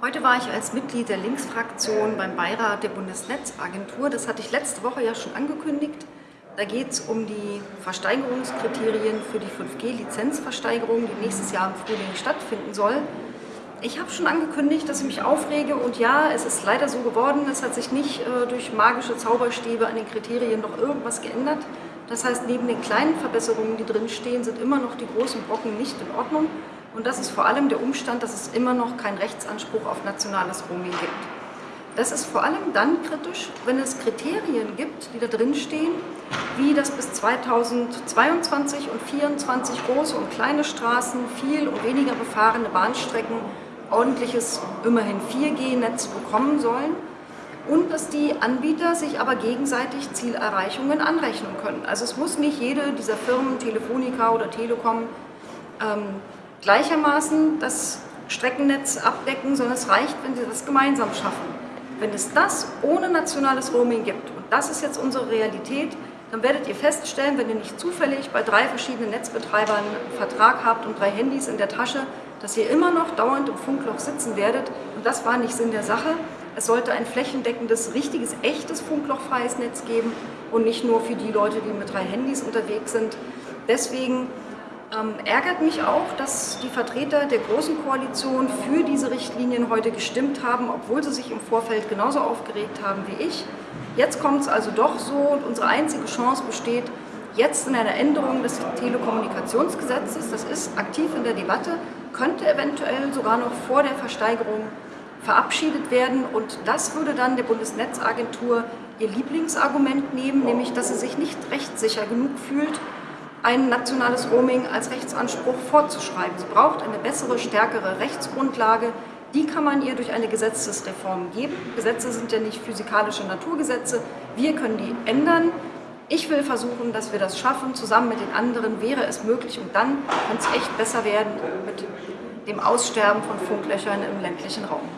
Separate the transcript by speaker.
Speaker 1: Heute war ich als Mitglied der Linksfraktion beim Beirat der Bundesnetzagentur. Das hatte ich letzte Woche ja schon angekündigt. Da geht es um die Versteigerungskriterien für die 5G-Lizenzversteigerung, die nächstes Jahr im Frühling stattfinden soll. Ich habe schon angekündigt, dass ich mich aufrege und ja, es ist leider so geworden, es hat sich nicht äh, durch magische Zauberstäbe an den Kriterien noch irgendwas geändert. Das heißt, neben den kleinen Verbesserungen, die drinstehen, sind immer noch die großen Brocken nicht in Ordnung. Und das ist vor allem der Umstand, dass es immer noch keinen Rechtsanspruch auf nationales Roaming gibt. Das ist vor allem dann kritisch, wenn es Kriterien gibt, die da drin stehen, wie das bis 2022 und 2024 große und kleine Straßen, viel und weniger befahrene Bahnstrecken ordentliches, immerhin 4G-Netz bekommen sollen und dass die Anbieter sich aber gegenseitig Zielerreichungen anrechnen können. Also es muss nicht jede dieser Firmen, Telefonica oder Telekom, ähm, gleichermaßen das Streckennetz abdecken, sondern es reicht, wenn sie das gemeinsam schaffen. Wenn es das ohne nationales Roaming gibt, und das ist jetzt unsere Realität, dann werdet ihr feststellen, wenn ihr nicht zufällig bei drei verschiedenen Netzbetreibern einen Vertrag habt und drei Handys in der Tasche, dass ihr immer noch dauernd im Funkloch sitzen werdet. Und das war nicht Sinn der Sache. Es sollte ein flächendeckendes, richtiges, echtes funklochfreies Netz geben und nicht nur für die Leute, die mit drei Handys unterwegs sind. Deswegen ähm, ärgert mich auch, dass die Vertreter der Großen Koalition für diese Richtlinien heute gestimmt haben, obwohl sie sich im Vorfeld genauso aufgeregt haben wie ich. Jetzt kommt es also doch so und unsere einzige Chance besteht jetzt in einer Änderung des Telekommunikationsgesetzes, das ist aktiv in der Debatte, könnte eventuell sogar noch vor der Versteigerung verabschiedet werden und das würde dann der Bundesnetzagentur ihr Lieblingsargument nehmen, nämlich dass sie sich nicht rechtssicher genug fühlt, ein nationales Roaming als Rechtsanspruch vorzuschreiben. Sie braucht eine bessere, stärkere Rechtsgrundlage. Die kann man ihr durch eine Gesetzesreform geben. Gesetze sind ja nicht physikalische Naturgesetze. Wir können die ändern. Ich will versuchen, dass wir das schaffen. Zusammen mit den anderen wäre es möglich. Und dann kann es echt besser werden mit dem Aussterben von Funklöchern im ländlichen Raum.